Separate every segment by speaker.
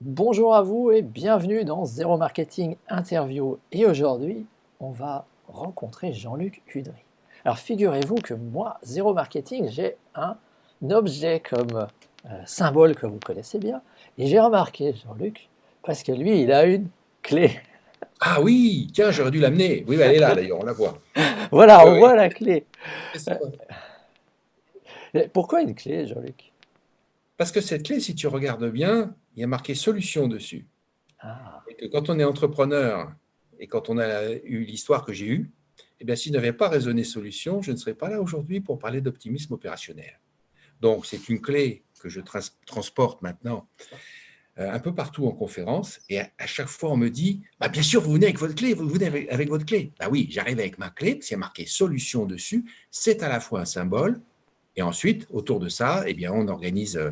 Speaker 1: Bonjour à vous et bienvenue dans Zéro Marketing Interview. Et aujourd'hui, on va rencontrer Jean-Luc Cudry. Alors figurez-vous que moi, Zéro Marketing, j'ai un objet comme euh, symbole que vous connaissez bien. Et j'ai remarqué, Jean-Luc, parce que lui, il a une clé.
Speaker 2: Ah oui, tiens, j'aurais dû l'amener. Oui, elle est là d'ailleurs, on la voit.
Speaker 1: voilà, on voit la clé. Euh, pourquoi une clé, Jean-Luc?
Speaker 2: Parce que cette clé, si tu regardes bien, il y a marqué solution dessus. Ah. Et que quand on est entrepreneur et quand on a eu l'histoire que j'ai eue, eh bien, s'il n'avait pas résonné solution, je ne serais pas là aujourd'hui pour parler d'optimisme opérationnel. Donc, c'est une clé que je transporte maintenant euh, un peu partout en conférence. Et à, chaque fois, on me dit bah, Bien sûr, vous venez avec votre clé, vous venez avec, avec votre clé. Bah oui, j'arrive avec ma clé, parce qu'il y a marqué solution dessus. C'est à la fois un symbole, et ensuite, autour de ça, eh bien, on organise, euh,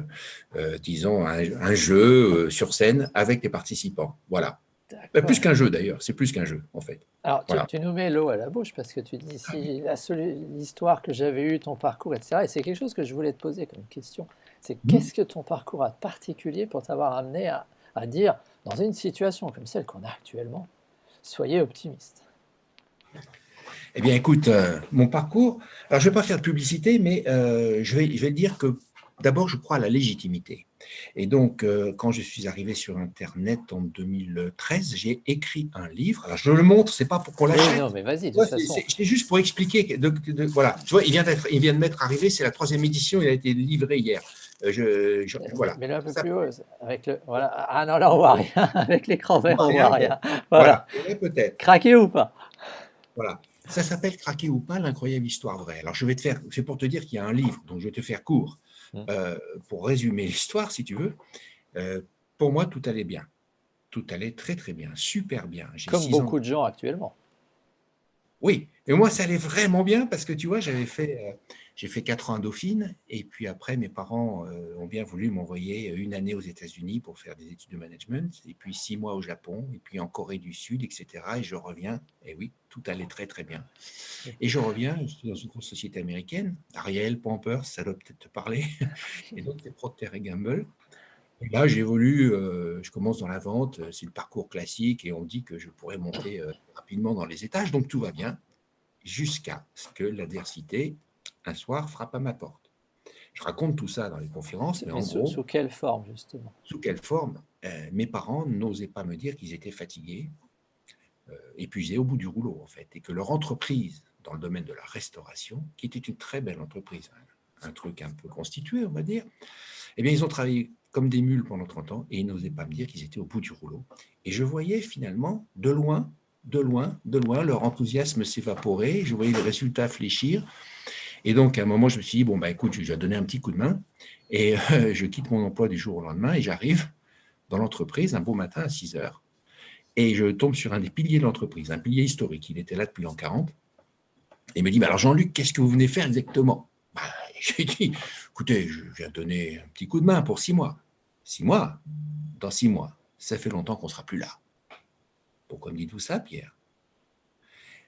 Speaker 2: euh, disons, un, jeu sur scène avec les participants. Voilà. Bah, plus qu'un jeu d'ailleurs, c'est plus qu'un jeu en fait.
Speaker 1: Alors tu, nous mets l'eau à la bouche parce que tu dis si l'histoire que j'avais eue, ton parcours, etc. Et c'est quelque chose que je voulais te poser comme question. C'est mmh. qu'est-ce que ton parcours a de particulier pour t'avoir amené à, à, dire, dans une situation comme celle qu'on a actuellement, soyez optimiste?
Speaker 2: Eh bien écoute, euh, mon parcours, alors je ne vais pas faire de publicité, mais euh, je, vais, je vais dire que d'abord je crois à la légitimité. Et donc, euh, quand je suis arrivé sur Internet en 2013, j'ai écrit un livre. Alors, je le montre, c'est pas pour qu'on l'achète.
Speaker 1: non, mais vas-y,
Speaker 2: C'est juste pour expliquer. voilà, tu vois, il vient, il vient de m'être arrivé, c'est la troisième édition, il a été livré hier.
Speaker 1: Euh, je, voilà. Mais là, un peu plus haut. Avec le, voilà. Ah non, là, on voit rien. Avec l'écran vert, on voit rien. Voilà.
Speaker 2: voilà. Peut-être.
Speaker 1: Craquer ou pas?
Speaker 2: Voilà. Ça s'appelle Craquer ou pas, l'incroyable histoire vraie. Alors, je vais te faire, c'est pour te dire qu'il y a un livre, donc je vais te faire court. Mmh. Euh, pour résumer l'histoire, si tu veux, euh, pour moi, tout allait bien. Tout allait très, très bien, super bien.
Speaker 1: Comme beaucoup de gens actuellement.
Speaker 2: Oui, mais moi, ça allait vraiment bien parce que, tu vois, j'avais fait, euh, j'ai fait quatre ans à Dauphine et puis après, mes parents ont bien voulu m'envoyer une année aux États-Unis pour faire des études de management et puis six mois au Japon et puis en Corée du Sud, etc. Et je reviens, et oui, tout allait très, très bien. Et je reviens, je suis dans une grosse société américaine, Ariel, Pampers, ça doit peut-être te parler, et donc c'est Procter et Gamble. Et là, j'évolue, euh, je commence dans la vente, c'est le parcours classique, et on dit que je pourrais monter euh, rapidement dans les étages, donc tout va bien, jusqu'à ce que l'adversité, un soir, frappe à ma porte. Je raconte tout ça dans les conférences, mais, en
Speaker 1: sous,
Speaker 2: gros...
Speaker 1: Sous quelle forme, justement?
Speaker 2: Sous quelle forme? Euh, Mes parents n'osaient pas me dire qu'ils étaient fatigués, euh, épuisés au bout du rouleau, en fait, et que leur entreprise dans le domaine de la restauration, qui était une très belle entreprise, un, truc un peu constitué, on va dire, eh bien, ils ont travaillé comme des mules pendant 30 ans et ils n'osaient pas me dire qu'ils étaient au bout du rouleau. Et je voyais finalement, de loin, de loin, de loin, leur enthousiasme s'évaporer, je voyais le résultat fléchir. Et donc, à un moment, je me suis dit, bon, bah, écoute, je vais donner un petit coup de main. Et euh, je quitte mon emploi du jour au lendemain et j'arrive dans l'entreprise un beau matin à 6 heures. Et je tombe sur un des piliers de l'entreprise, un pilier historique. Il était là depuis l'an 40. Et il me dit, alors Jean-Luc, qu'est-ce que vous venez faire exactement? Bah, J'ai dit, écoutez, je viens donner un petit coup de main pour six mois. Six mois? Dans six mois, ça fait longtemps qu'on ne sera plus là. Pourquoi me dites-vous ça, Pierre?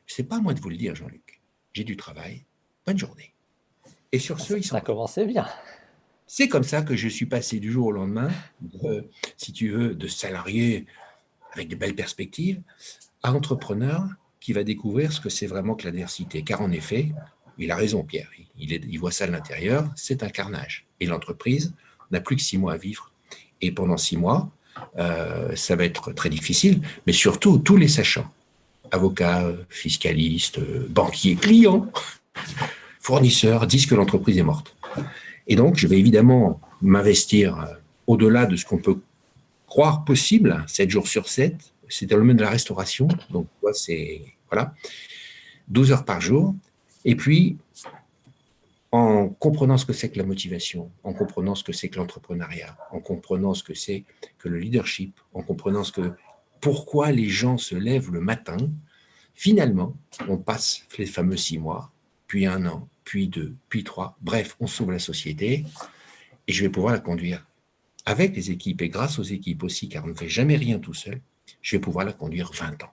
Speaker 2: Ce n'est pas à moi de vous le dire, Jean-Luc. J'ai du travail. Bonne journée.
Speaker 1: Et sur ce, ils sont... Ça commençait bien.
Speaker 2: C'est comme ça que je suis passé du jour au lendemain, si tu veux, de salarié avec de belles perspectives, à entrepreneur qui va découvrir ce que c'est vraiment que l'adversité. Car en effet, il a raison Pierre, il, il voit ça de l'intérieur, c'est un carnage. Et l'entreprise n'a plus que six mois à vivre. Et pendant six mois, euh, ça va être très difficile, mais surtout tous les sachants, avocats, fiscalistes, banquiers, clients, fournisseurs, disent que l'entreprise est morte. Et donc, je vais évidemment m'investir euh, au-delà de ce qu'on peut croire possible, 7 jours sur 7, c'est dans le domaine de la restauration, donc c'est voilà, 12 heures par jour, et puis en comprenant ce que c'est que la motivation, en comprenant ce que c'est que l'entrepreneuriat, en comprenant ce que c'est que le leadership, en comprenant ce que pourquoi les gens se lèvent le matin, finalement, on passe les fameux six mois, puis un an, puis deux, puis trois, bref, on sauve la société, et je vais pouvoir la conduire avec les équipes et grâce aux équipes aussi, car on ne fait jamais rien tout seul, je vais pouvoir la conduire 20 ans.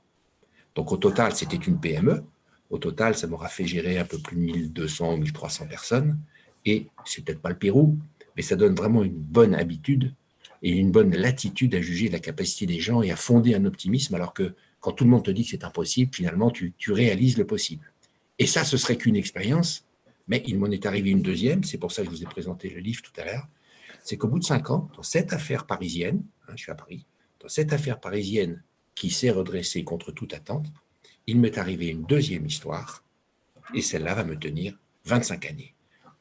Speaker 2: Donc au total, c'était une PME. Au total, ça m'aura fait gérer un peu plus de 1200 ou 1300 personnes. Et c'est peut-être pas le Pérou, mais ça donne vraiment une bonne habitude et une bonne latitude à juger la capacité des gens et à fonder un optimisme, alors que quand tout le monde te dit que c'est impossible, finalement, tu, tu réalises le possible. Et ça, ce serait qu'une expérience, mais il m'en est arrivé une deuxième, c'est pour ça que je vous ai présenté le livre tout à l'heure, c'est qu'au bout de cinq ans, dans cette affaire parisienne, hein, je suis à Paris, dans cette affaire parisienne qui s'est redressée contre toute attente, il m'est arrivé une deuxième histoire, et celle-là va me tenir 25 années.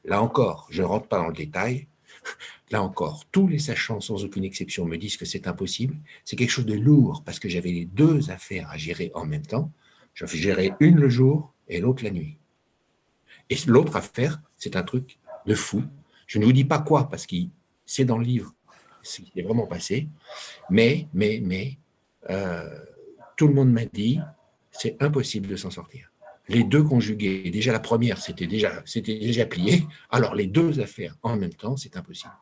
Speaker 2: Là encore, je ne rentre pas dans le détail, là encore, tous les sachants, sans aucune exception, me disent que c'est impossible. C'est quelque chose de lourd, parce que j'avais les deux affaires à gérer en même temps. Je gérais une le jour et l'autre la nuit. Et l'autre affaire, c'est un truc de fou. Je ne vous dis pas quoi, parce que c'est dans le livre, ce qui est vraiment passé. Mais, mais, mais, euh, tout le monde m'a dit, c'est impossible de s'en sortir. Les deux conjugués, déjà la première, c'était déjà, déjà plié, alors les deux affaires en même temps, c'est impossible.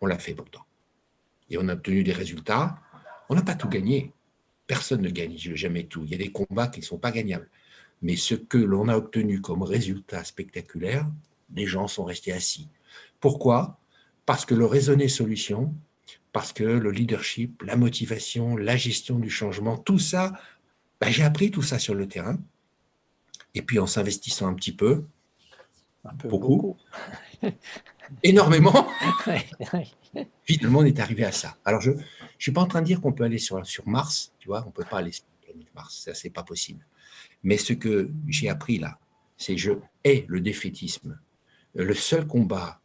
Speaker 2: On l'a fait pourtant. Et on a obtenu des résultats. On n'a pas tout gagné. Personne ne gagne jamais tout. Il y a des combats qui ne sont pas gagnables. Mais ce que l'on a obtenu comme résultat spectaculaire, les gens sont restés assis. Pourquoi? Parce que le raisonner solution, parce que le leadership, la motivation, la gestion du changement, tout ça, ben, j'ai appris tout ça sur le terrain. Et puis en s'investissant un petit peu, beaucoup, énormément, finalement on est arrivé à ça. Alors je ne suis pas en train de dire qu'on peut aller sur, sur Mars, tu vois, on ne peut pas aller sur la planète Mars, ça c'est pas possible. Mais ce que j'ai appris là, c'est je hais le défaitisme. Le seul combat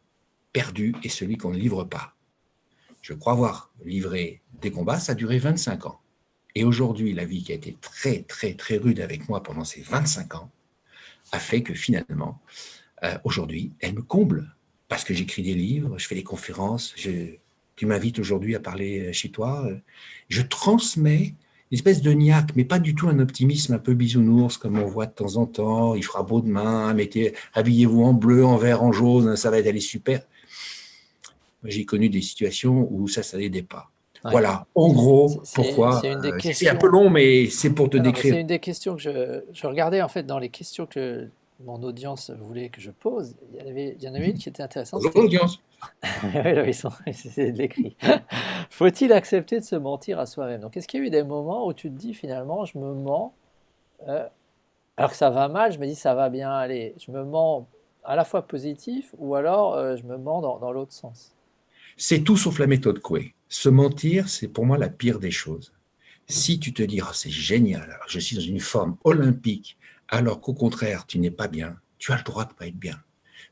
Speaker 2: perdu est celui qu'on ne livre pas. Je crois avoir livré des combats, ça a duré 25 ans. Et aujourd'hui, la vie qui a été très, très, très rude avec moi pendant ces 25 ans a fait que finalement, euh, aujourd'hui, elle me comble. Parce que j'écris des livres, je fais des conférences, tu m'invites aujourd'hui à parler chez toi. Je transmets une espèce de niaque, mais pas du tout un optimisme un peu bisounours, comme on voit de temps en temps. Il fera beau demain, mettez, habillez-vous en bleu, en vert, en jaune, ça va aller super. J'ai connu des situations où ça, ça n'aidait pas. Voilà, en gros, pourquoi. C'est euh, un peu long, mais c'est pour te décrire.
Speaker 1: C'est une des questions que je, je, regardais en fait dans les questions que mon audience voulait que je pose. Il y, avait, il y en avait une qui était intéressante.
Speaker 2: Bonjour l'audience.
Speaker 1: oui, c'est de l'écrit. Faut-il accepter de se mentir à soi-même? Donc, est-ce qu'il y a eu des moments où tu te dis finalement, je me mens, euh, alors que ça va mal, je me dis ça va bien aller. Je me mens à la fois positif ou alors euh, je me mens dans, l'autre sens?
Speaker 2: C'est tout sauf la méthode Coué. Se mentir, c'est pour moi la pire des choses. Si tu te dis, oh, c'est génial, je suis dans une forme olympique, alors qu'au contraire, tu n'es pas bien, tu as le droit de ne pas être bien.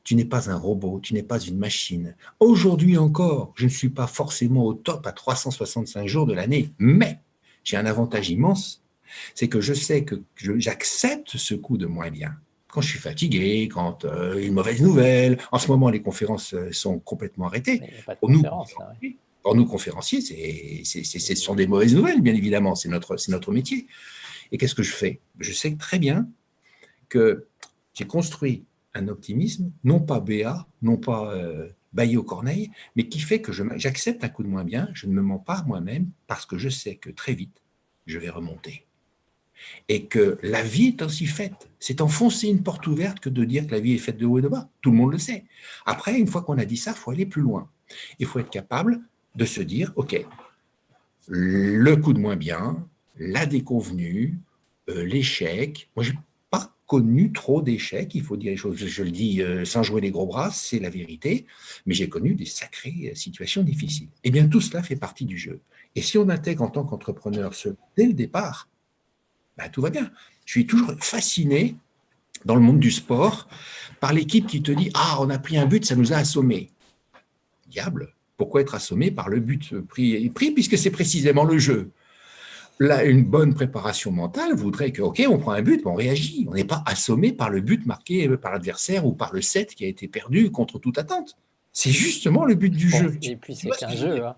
Speaker 2: Tu n'es pas un robot, tu n'es pas une machine. Aujourd'hui encore, je ne suis pas forcément au top à 365 jours de l'année, mais j'ai un avantage immense, c'est que je sais que j'accepte ce coup de moins bien. Quand je suis fatigué, quand euh, une mauvaise nouvelle, en ce moment les conférences euh, sont complètement arrêtées.
Speaker 1: Pour nous,
Speaker 2: pour nous conférenciers, ce sont des mauvaises nouvelles, bien évidemment, c'est notre, notre métier. Et qu'est-ce que je fais? Je sais très bien que j'ai construit un optimisme, non pas béat, non pas euh, baillé aux corneilles, mais qui fait que j'accepte un coup de moins bien, je ne me mens pas moi-même, parce que je sais que très vite, je vais remonter. Et que la vie est ainsi faite. C'est enfoncer une porte ouverte que de dire que la vie est faite de haut et de bas. Tout le monde le sait. Après, une fois qu'on a dit ça, il faut aller plus loin. Il faut être capable de se dire, OK, le coup de moins bien, la déconvenue, euh, l'échec. Moi, connu trop d'échecs, il faut dire les choses, je le dis euh, sans jouer les gros bras, c'est la vérité, mais j'ai connu des sacrées euh, situations difficiles. Eh bien, tout cela fait partie du jeu. Et si on intègre en tant qu'entrepreneur ce dès le départ, ben, tout va bien. Je suis toujours fasciné dans le monde du sport par l'équipe qui te dit « Ah, on a pris un but, ça nous a assommés. » Diable, pourquoi être assommé par le but pris, pris puisque c'est précisément le jeu Là, une bonne préparation mentale voudrait que, OK, on prend un but, on réagit. On n'est pas assommé par le but marqué par l'adversaire ou par le set qui a été perdu contre toute attente. C'est justement le but du jeu.
Speaker 1: Et puis, c'est qu'un jeu. Hein.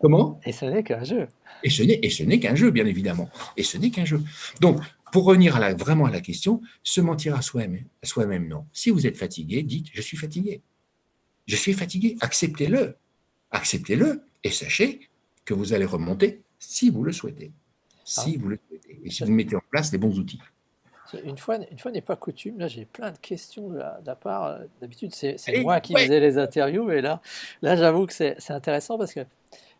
Speaker 2: Comment?
Speaker 1: Et ce n'est qu'un jeu.
Speaker 2: Et ce n'est qu'un jeu, bien évidemment. Et ce n'est qu'un jeu. Donc, pour revenir à la, vraiment à la question, se mentir à soi-même, soi non. Si vous êtes fatigué, dites « je suis fatigué ». Je suis fatigué, acceptez-le. Acceptez-le et sachez que vous allez remonter si vous le souhaitez. Si ah. vous le souhaitez. Et si vous mettez en place les bons outils.
Speaker 1: Une fois, une fois n'est pas coutume, là j'ai plein de questions de la, part. D'habitude c'est
Speaker 2: Allez,
Speaker 1: moi qui
Speaker 2: ouais.
Speaker 1: faisais les interviews, et là, là j'avoue que c'est intéressant parce que,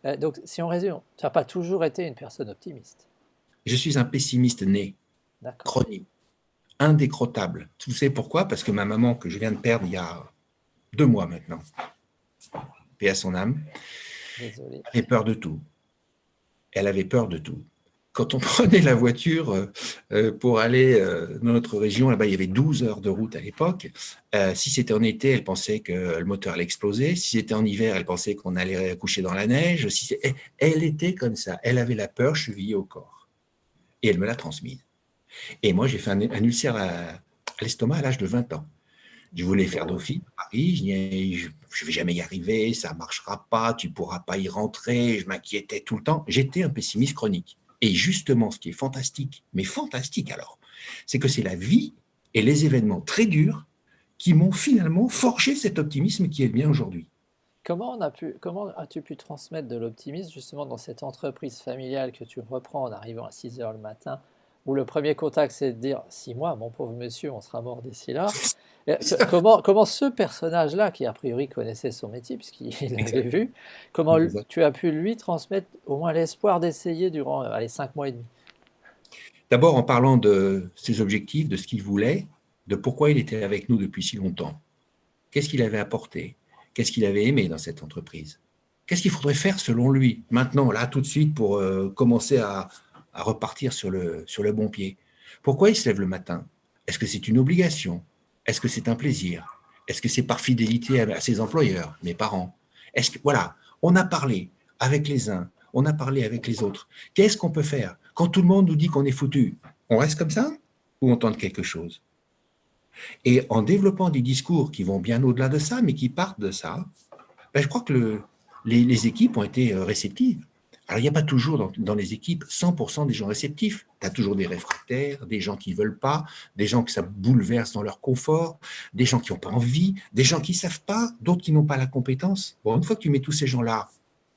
Speaker 1: euh, donc si on résume, tu n'as pas toujours été une personne optimiste.
Speaker 2: Je suis un pessimiste né, chronique, indécrottable. Tu sais pourquoi? Parce que ma maman, que je viens de perdre il y a deux mois maintenant, paix à son âme,
Speaker 1: Désolé.
Speaker 2: avait peur de tout. Elle avait peur de tout. Quand on prenait la voiture euh, euh, pour aller euh, dans notre région, là-bas, il y avait 12 heures de route à l'époque. Si c'était en été, elle pensait que le moteur allait exploser. Si c'était en hiver, elle pensait qu'on allait coucher dans la neige. C'est- elle, était comme ça. Elle avait la peur chevillée au corps. Et elle me l'a transmise. Et moi, j'ai fait un, ulcère à, à l'estomac à l'âge de 20 ans. Je voulais faire Dauphine à Paris, je ne vais jamais y arriver, ça ne marchera pas, tu ne pourras pas y rentrer, je m'inquiétais tout le temps. J'étais un pessimiste chronique. Et justement, ce qui est fantastique, mais fantastique alors, c'est que c'est la vie et les événements très durs qui m'ont finalement forgé cet optimisme qui est le mien aujourd'hui.
Speaker 1: Comment as-tu pu transmettre de l'optimisme justement dans cette entreprise familiale que tu reprends en arrivant à 6 heures le matin, où le premier contact c'est de dire six mois, mon pauvre monsieur, on sera mort d'ici là. Que- comment, comment ce personnage-là, qui a priori connaissait son métier puisqu'il l'avait vu, comment tu as pu lui transmettre au moins l'espoir d'essayer durant euh, allez, cinq mois et demi?
Speaker 2: D'abord en parlant de ses objectifs, de ce qu'il voulait, de pourquoi il était avec nous depuis si longtemps. Qu'est-ce qu'il avait apporté? Qu'est-ce qu'il avait aimé dans cette entreprise? Qu'est-ce qu'il faudrait faire selon lui, maintenant, là, tout de suite, pour euh, commencer à, à repartir sur le, sur le bon pied. Pourquoi il se lève le matin? Est-ce que c'est une obligation? Est-ce que c'est un plaisir? Est-ce que c'est par fidélité à, ses employeurs, mes parents? Est-ce que, voilà, on a parlé avec les uns, on a parlé avec les autres. Qu'est-ce qu'on peut faire? Quand tout le monde nous dit qu'on est foutu, on reste comme ça ou on tente quelque chose? Et en développant des discours qui vont bien au-delà de ça, mais qui partent de ça, ben, je crois que le- les, équipes ont été euh, réceptives. Alors, il n'y a pas toujours dans les équipes 100% des gens réceptifs. Tu as toujours des réfractaires, des gens qui ne veulent pas, des gens que ça bouleverse dans leur confort, des gens qui n'ont pas envie, des gens qui ne savent pas, d'autres qui n'ont pas la compétence. Bon, une fois que tu mets tous ces gens-là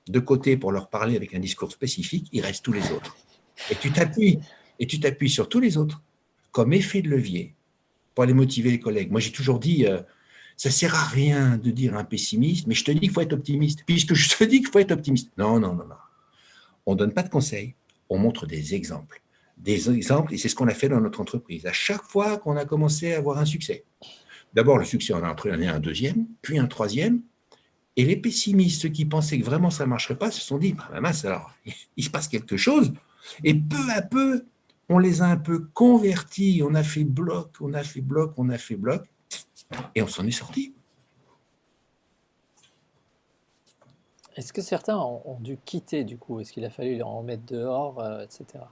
Speaker 2: de côté pour leur parler avec un discours spécifique, il reste tous les autres. Et tu t'appuies, et tu t'appuies sur tous les autres comme effet de levier pour aller motiver les collègues. Moi, j'ai toujours dit, euh, ça sert à rien de dire un pessimiste, mais je te dis qu'il faut être optimiste, puisque je te dis qu'il faut être optimiste. Non, non, non, non. On ne donne pas de conseils, on montre des exemples. Des exemples, et c'est ce qu'on a fait dans notre entreprise. À chaque fois qu'on a commencé à avoir un succès. D'abord, le succès, on a entraîné un deuxième, puis un troisième, et les pessimistes, ceux qui pensaient que vraiment ça ne marcherait pas, se sont dit, bah, mince, alors, il se passe quelque chose. Et peu à peu, on les a un peu convertis, on a fait bloc, on a fait bloc, on a fait bloc, et on s'en est sorti.
Speaker 1: Est-ce que certains ont, dû quitter du coup? Est-ce qu'il a fallu en mettre dehors, euh, etc.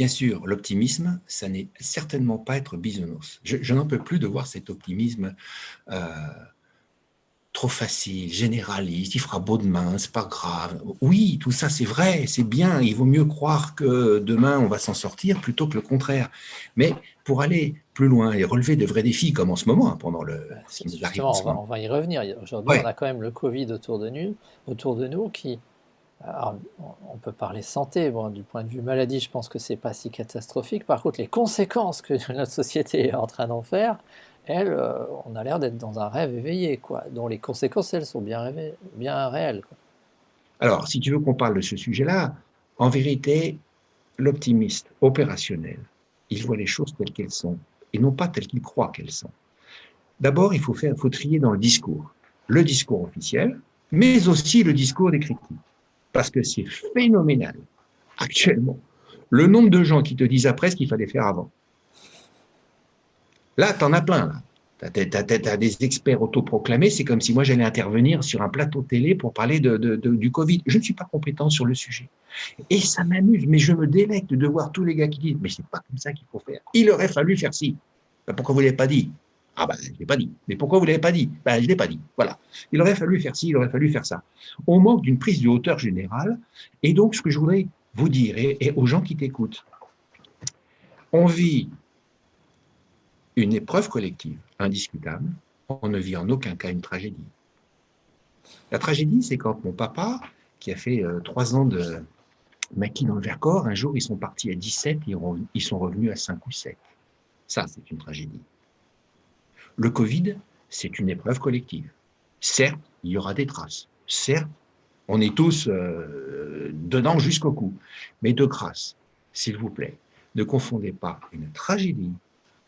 Speaker 2: Bien sûr, l'optimisme, ça n'est certainement pas être bisounours. Je, je n'en peux plus de voir cet optimisme euh, trop facile, généraliste, il fera beau demain, c'est pas grave. Oui, tout ça c'est vrai, c'est bien, il vaut mieux croire que demain on va s'en sortir plutôt que le contraire. Mais pour aller plus loin et relever de vrais défis, comme en ce moment, hein, pendant le...
Speaker 1: Justement,
Speaker 2: en ce
Speaker 1: on va, on va y revenir. Aujourd'hui,
Speaker 2: Ouais.
Speaker 1: on a quand même le Covid autour de nous, autour de nous qui, on- peut parler santé, du point de vue maladie, je pense que c'est pas si catastrophique. Par contre, les conséquences que notre société est en train d'en faire, elles, euh, on a l'air d'être dans un rêve éveillé, quoi, dont les conséquences, elles, sont bien, réelles.
Speaker 2: Alors, si tu veux qu'on parle de ce sujet-là, en vérité, l'optimiste opérationnel, il voit les choses telles qu'elles sont et non pas telles qu'il croit qu'elles sont. D'abord, il faut, faut trier dans le discours. Le discours officiel, mais aussi le discours des critiques. Parce que c'est phénoménal, actuellement, le nombre de gens qui te disent après ce qu'il fallait faire avant. Là, tu en as plein. Tu as, des experts autoproclamés. C'est comme si moi j'allais intervenir sur un plateau télé pour parler de, du Covid. Je ne suis pas compétent sur le sujet. Et ça m'amuse, mais je me délecte de voir tous les gars qui disent Mais c'est pas comme ça qu'il faut faire. Il aurait fallu faire ci. Ben, pourquoi vous ne l'avez pas dit? Ah ben, je ne l'ai pas dit. Mais pourquoi vous ne l'avez pas dit? Ben, je ne l'ai pas dit. Voilà. Il aurait fallu faire ci, il aurait fallu faire ça. On manque d'une prise de hauteur générale. Et donc, ce que je voudrais vous dire, et, aux gens qui t'écoutent, on vit une épreuve collective indiscutable, on ne vit en aucun cas une tragédie. La tragédie, c'est quand mon papa, qui a fait euh, trois ans de maquis dans le Vercors, un jour, ils sont partis à 17 et ils sont revenus à 5 ou 7. Ça, c'est une tragédie. Le Covid, c'est une épreuve collective. Certes, il y aura des traces. Certes, on est tous euh, dedans jusqu'au cou. Mais de grâce, s'il vous plaît, ne confondez pas une tragédie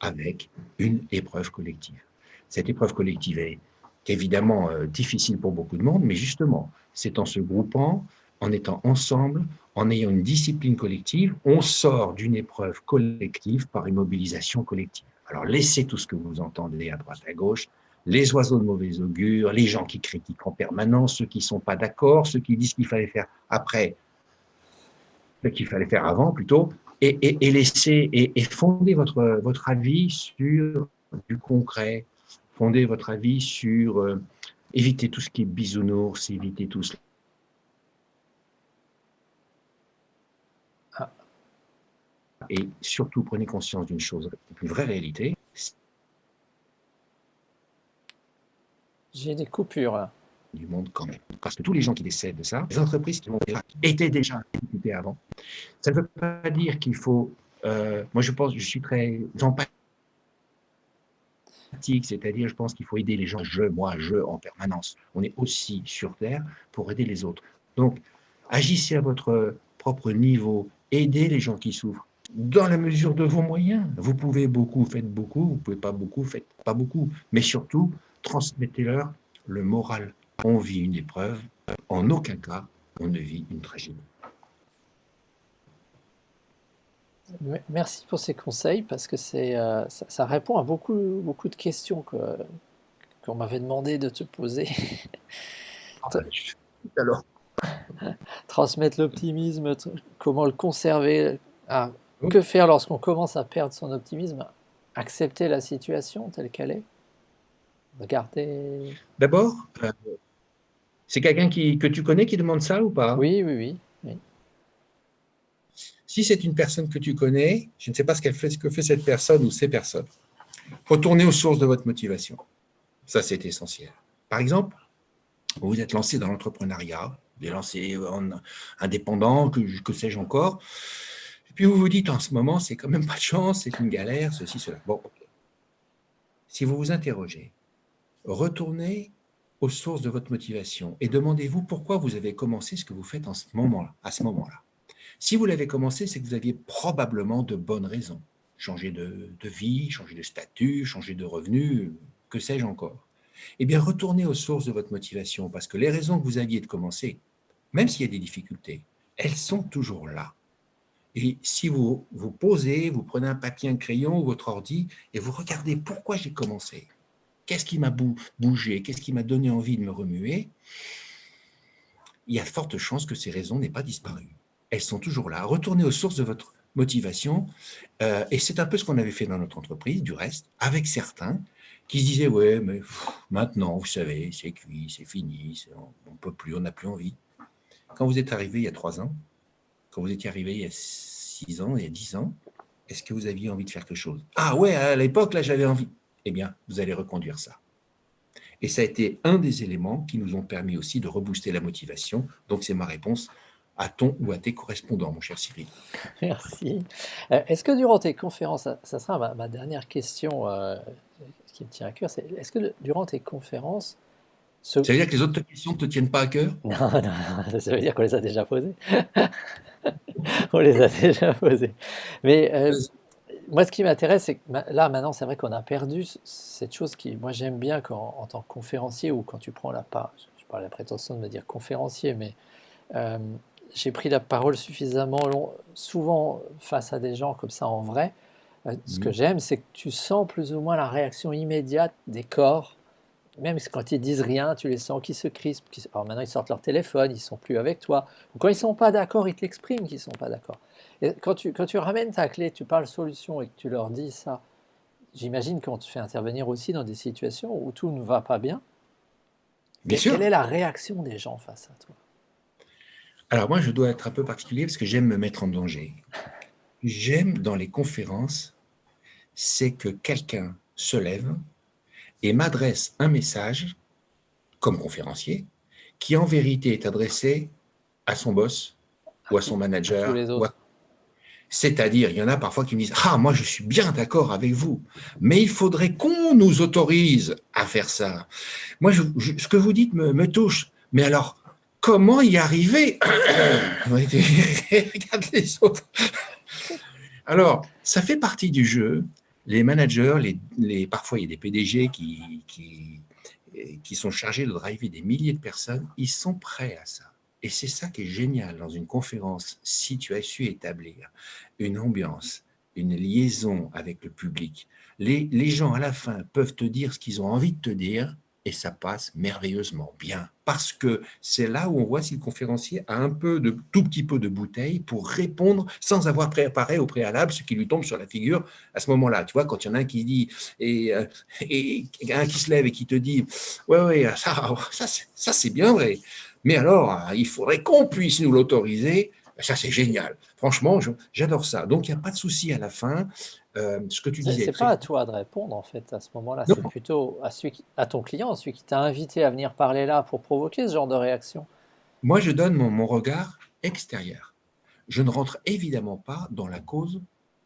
Speaker 2: avec une épreuve collective. Cette épreuve collective est évidemment euh, difficile pour beaucoup de monde, mais justement, c'est en se groupant, en étant ensemble, en ayant une discipline collective, on sort d'une épreuve collective par une mobilisation collective. Alors laissez tout ce que vous entendez à droite, à gauche, les oiseaux de mauvais augure, les gens qui critiquent en permanence, ceux qui ne sont pas d'accord, ceux qui disent qu'il fallait faire après, qu'il fallait faire avant plutôt, et, laisser et, fonder votre, avis sur du concret, fonder votre avis sur euh, éviter tout ce qui est bisounours, éviter tout cela. Ah. Et surtout, prenez conscience d'une chose, une vraie réalité,
Speaker 1: J'ai des coupures.
Speaker 2: Du monde quand même. Parce que tous les gens qui décèdent de ça, les entreprises qui étaient déjà équipées avant. Ça ne veut pas dire qu'il faut. Euh, moi, je pense, je suis très empathique, c'est-à-dire, je pense qu'il faut aider les gens, je, moi, je, en permanence. On est aussi sur Terre pour aider les autres. Donc, agissez à votre propre niveau, aidez les gens qui souffrent dans la mesure de vos moyens. Vous pouvez beaucoup, faites beaucoup, vous pouvez pas beaucoup, faites pas beaucoup. Mais surtout, transmettez-leur le moral. On vit une épreuve, en aucun cas on ne vit une tragédie.
Speaker 1: Merci pour ces conseils parce que c'est euh, ça, répond à beaucoup, beaucoup de questions qu'on m'avait demandé de te poser.
Speaker 2: Ah, ben, alors.
Speaker 1: Transmettre l'optimisme, comment le conserver, ah, que faire lorsqu'on commence à perdre son optimisme, accepter la situation telle qu'elle est? Regardez.
Speaker 2: D'abord, euh, c'est quelqu'un que tu connais qui demande ça ou pas?
Speaker 1: Oui, oui, oui,
Speaker 2: Si c'est une personne que tu connais, je ne sais pas ce, qu'elle fait, ce que fait cette personne ou ces personnes. Retournez aux sources de votre motivation. Ça, c'est essentiel. Par exemple, vous vous êtes lancé dans l'entrepreneuriat, vous êtes lancé en indépendant, que, que sais-je encore, et puis vous vous dites en ce moment, c'est quand même pas de chance, c'est une galère, ceci, cela. Bon, si vous vous interrogez, retournez aux sources de votre motivation et demandez-vous pourquoi vous avez commencé ce que vous faites en ce moment -là, à ce moment-là. Si vous l'avez commencé, c'est que vous aviez probablement de bonnes raisons. Changer de, vie, changer de statut, changer de revenu, que sais-je encore. Eh bien, retournez aux sources de votre motivation parce que les raisons que vous aviez de commencer, même s'il y a des difficultés, elles sont toujours là. Et si vous vous posez, vous prenez un papier, un crayon ou votre ordi et vous regardez pourquoi j'ai commencé, Qu'est-ce qui m'a bougé? Qu'est-ce qui m'a donné envie de me remuer? Il y a de fortes chances que ces raisons n'aient pas disparu. Elles sont toujours là. Retournez aux sources de votre motivation. Euh, et c'est un peu ce qu'on avait fait dans notre entreprise, du reste, avec certains qui se disaient « Ouais, mais maintenant, vous savez, c'est cuit, c'est fini, on ne peut plus, on n'a plus envie. » Quand vous êtes arrivé il y a trois ans, quand vous étiez arrivé il y a six ans, il y a dix ans, est-ce que vous aviez envie de faire quelque chose? Ah ouais, à l'époque, là, j'avais envie eh bien, vous allez reconduire ça. Et ça a été un des éléments qui nous ont permis aussi de rebooster la motivation. Donc, c'est ma réponse à ton ou à tes correspondants, mon cher Cyril.
Speaker 1: Merci. Euh, est-ce que durant tes conférences, ça, sera ma, dernière question euh, qui me tient à cœur, c'est est-ce que durant tes conférences...
Speaker 2: Ça veut dire que les autres questions ne te tiennent pas à cœur?
Speaker 1: Non, non, ça veut dire qu'on les a déjà posées. on les a déjà posées. Mais euh, moi, ce qui m'intéresse, c'est que là, maintenant, c'est vrai qu'on a perdu cette chose qui, moi, j'aime bien quand, en tant que conférencier ou quand tu prends la parole, je parle la prétention de me dire conférencier, mais euh, j'ai pris la parole suffisamment long, souvent face à des gens comme ça en vrai. Euh, ce que mmh. j'aime, c'est que tu sens plus ou moins la réaction immédiate des corps, même quand ils disent rien, tu les sens qui se crispent. Alors maintenant, ils sortent leur téléphone, ils sont plus avec toi. Ou quand ils sont pas d'accord, ils te l'expriment qu'ils sont pas d'accord quand tu, quand tu ramènes ta clé, tu parles solution et que tu leur dis ça, j'imagine qu'on te fait intervenir aussi dans des situations où tout ne va pas bien.
Speaker 2: Bien sûr.
Speaker 1: Quelle est la réaction des gens face à toi?
Speaker 2: Alors moi, je dois être un peu particulier parce que j'aime me mettre en danger. J'aime dans les conférences, c'est que quelqu'un se lève et m'adresse un message, comme conférencier, qui en vérité est adressé à son boss ou à son manager, C'est-à-dire, il y en a parfois qui me disent « Ah, moi, je suis bien d'accord avec vous, mais il faudrait qu'on nous autorise à faire ça. » Moi, ce que vous dites me, touche. Mais alors, comment y arriver Regarde les autres. Alors, ça fait partie du jeu. Les managers, parfois il y a des PDG qui, sont chargés de driver des milliers de personnes, ils sont prêts à ça. Et c'est ça qui est génial dans une conférence, si tu as su établir une ambiance, une liaison avec le public. Les gens, à la fin, peuvent te dire ce qu'ils ont envie de te dire, et ça passe merveilleusement bien. Parce que c'est là où on voit si le conférencier a un peu de, tout petit peu de bouteille pour répondre sans avoir préparé au préalable ce qui lui tombe sur la figure à ce moment-là. Tu vois, quand il y en a un qui dit, et, euh, un qui se lève et qui te dit, ouais, ouais, ça, ça, ça c'est bien vrai. Mais alors, il faudrait qu'on puisse nous l'autoriser. Ça, c'est génial. Franchement, j'adore ça. Donc, il n'y a pas de souci à la fin. Euh, ce que tu disais.
Speaker 1: C'est pas à toi de répondre, en fait, à ce moment-là. C'est plutôt à, celui à ton client, celui qui t'a invité à venir parler là pour provoquer ce genre de réaction.
Speaker 2: Moi, je donne mon, regard extérieur. Je ne rentre évidemment pas dans la cause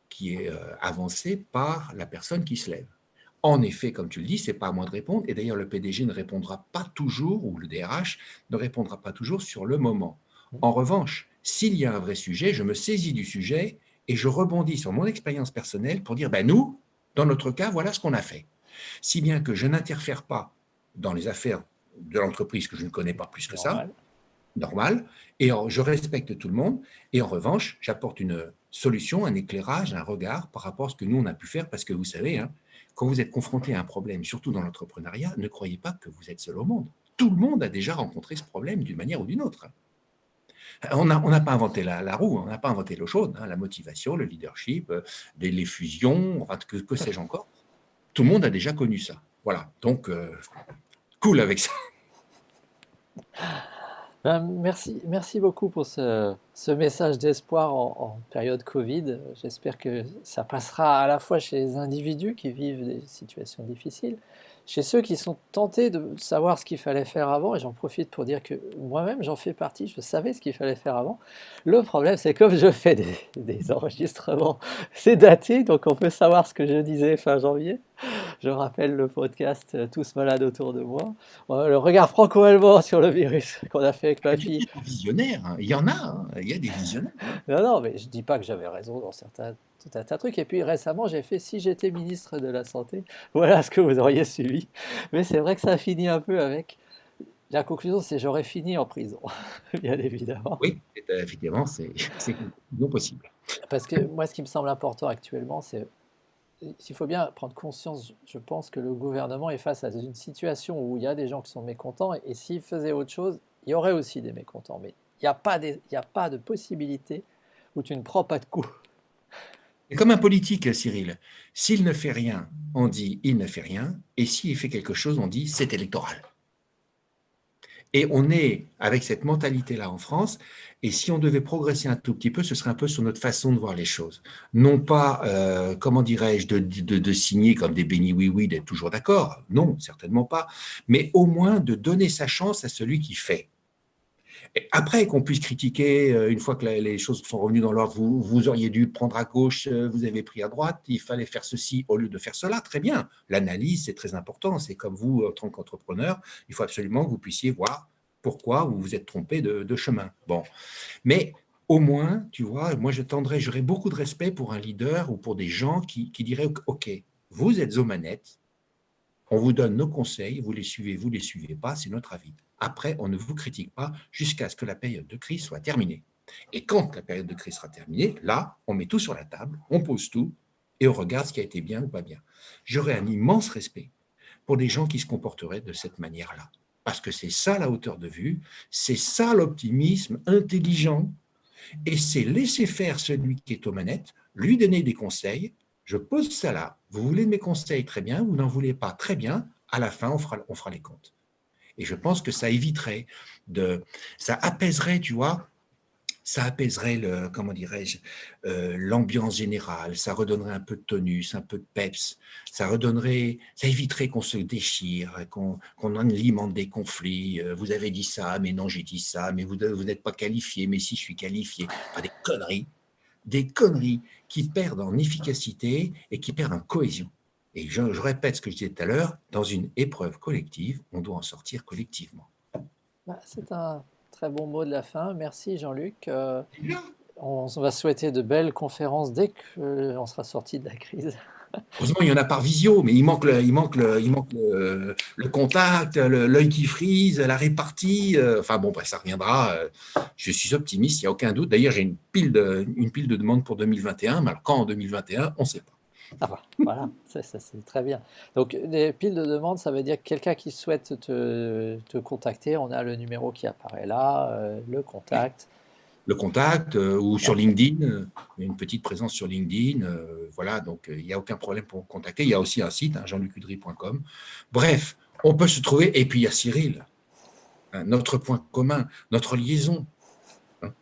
Speaker 2: qui est euh, avancée par la personne qui se lève. En effet, comme tu le dis, c'est pas à moi de répondre. Et d'ailleurs, le PDG ne répondra pas toujours, ou le DRH ne répondra pas toujours sur le moment. En revanche, s'il y a un vrai sujet, je me saisis du sujet et je rebondis sur mon expérience personnelle pour dire, ben nous, dans notre cas, voilà ce qu'on a fait. Si bien que je n'interfère pas dans les affaires de l'entreprise que je ne connais pas plus que ça, normal, et je respecte tout le monde, et en revanche, j'apporte une solution, un éclairage, un regard par rapport à ce que nous, on a pu faire, parce que vous savez, hein, quand vous êtes confronté à un problème, surtout dans l'entrepreneuriat, ne croyez pas que vous êtes seul au monde. Tout le monde a déjà rencontré ce problème d'une manière ou d'une autre. On n'a pas inventé la, roue, on n'a pas inventé l'eau chaude, hein, la motivation, le leadership, euh, les, fusions, que, que sais-je encore. Tout le monde a déjà connu ça. Voilà, donc, euh, cool avec ça.
Speaker 1: Ben, merci, merci beaucoup pour ce, message d'espoir en, période Covid. J'espère que ça passera à la fois chez les individus qui vivent des situations difficiles, chez ceux qui sont tentés de savoir ce qu'il fallait faire avant, et j'en profite pour dire que moi-même j'en fais partie, je savais ce qu'il fallait faire avant. Le problème c'est comme je fais des, des enregistrements, c'est daté, donc on peut savoir ce que je disais fin janvier. Je rappelle le podcast euh, Tous malades autour de moi. Le regard franco-allemand sur le virus qu'on a fait avec ma fille.
Speaker 2: Visionnaires, hein. il y en a, hein. il y a des visionnaires.
Speaker 1: Non, non, mais je ne dis pas que j'avais raison dans certains tout un tas de trucs. Et puis récemment, j'ai fait « Si j'étais ministre de la Santé », voilà ce que vous auriez suivi. Mais c'est vrai que ça finit un peu avec... La conclusion, c'est j'aurais fini en prison, bien évidemment.
Speaker 2: Oui, effectivement, c'est non possible.
Speaker 1: Parce que moi, ce qui me semble important actuellement, c'est il faut bien prendre conscience, je pense, que le gouvernement est face à une situation où il y a des gens qui sont mécontents, et, s'il faisait autre chose, il y aurait aussi des mécontents. Mais il n'y a, pas de possibilité où tu ne prends pas de coup.
Speaker 2: Et comme un politique, Cyril, s'il ne fait rien, on dit il ne fait rien, et s'il fait quelque chose, on dit c'est électoral. Et on est avec cette mentalité-là en France, et si on devait progresser un tout petit peu, ce serait un peu sur notre façon de voir les choses. Non pas, euh, comment dirais-je, de, de, signer comme des bénis oui-oui, d'être toujours d'accord, non, certainement pas, mais au moins de donner sa chance à celui qui fait. Après qu'on puisse critiquer, euh, une fois que les choses sont revenues dans l'ordre, vous, auriez dû prendre à gauche, euh, vous avez pris à droite, il fallait faire ceci au lieu de faire cela, très bien. L'analyse, c'est très important, c'est comme vous, en tant qu'entrepreneur, il faut absolument que vous puissiez voir pourquoi vous vous êtes trompé de, chemin. Bon, mais au moins, tu vois, moi je tendrais, j'aurais beaucoup de respect pour un leader ou pour des gens qui, diraient, ok, vous êtes aux manettes, on vous donne nos conseils, vous les suivez, vous les suivez pas, c'est notre avis. Après, on ne vous critique pas jusqu'à ce que la période de crise soit terminée. Et quand la période de crise sera terminée, là, on met tout sur la table, on pose tout, et on regarde ce qui a été bien ou pas bien. J'aurais un immense respect pour des gens qui se comporteraient de cette manière-là parce que c'est ça la hauteur de vue, c'est ça l'optimisme intelligent, et c'est laisser faire celui qui est aux manettes, lui donner des conseils, je pose ça là, vous voulez mes conseils, très bien, vous n'en voulez pas, très bien, à la fin, on fera les comptes. Et je pense que ça éviterait, de, ça apaiserait, tu vois, ça apaiserait le, comment dirais-je, euh, l'ambiance générale, ça redonnerait un peu de tonus, un peu de peps, ça redonnerait, ça éviterait qu'on se déchire, qu'on alimente des conflits. Euh, vous avez dit ça, mais non, j'ai dit ça, mais vous, vous n'êtes pas qualifié, mais si je suis qualifié, pas des conneries. des conneries qui perdent en efficacité et qui perdent en cohésion. Et je, répète ce que je disais tout à l'heure, dans une épreuve collective, on doit en sortir collectivement.
Speaker 1: Bah, c'est un très bon mot de la fin. Merci Jean-Luc. Euh, on va souhaiter de belles conférences dès qu'on sera sorti de la crise.
Speaker 2: Heureusement, il y en a par visio, mais il manque le, il manque le, il manque le, contact, l'œil qui frise, la répartie. Euh, enfin bon, ça reviendra. Euh, je suis optimiste, il n'y a aucun doute. D'ailleurs, j'ai une, pile de, une pile de demandes pour 2021, mais alors quand en 2021, on ne sait pas.
Speaker 1: Ah bah, voilà, c'est très bien. Donc, des piles de demandes, ça veut dire que quelqu'un qui souhaite te, te, contacter, on a le numéro qui apparaît là, euh, le contact
Speaker 2: le contact euh, ou sur LinkedIn, euh, une petite présence sur LinkedIn. Euh, voilà, donc il n'y a aucun problème pour contacter. Il y a aussi un site, hein, jeanlucudry.com. Bref, on peut se trouver. Et puis il y a Cyril, hein, notre point commun, notre liaison. Hein.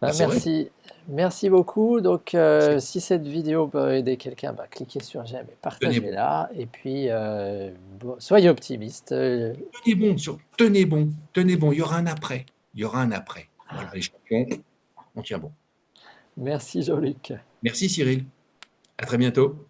Speaker 1: Bah, merci. Merci beaucoup. Donc, si cette vidéo peut aider quelqu'un, bah, cliquez sur j'aime et partagez-la. Et puis, soyez optimistes.
Speaker 2: Tenez bon, sur, tenez bon, tenez bon. Il y aura un après il y aura un après. Voilà, les champions, on tient bon.
Speaker 1: Merci Jean-Luc.
Speaker 2: Merci Cyril. À très bientôt.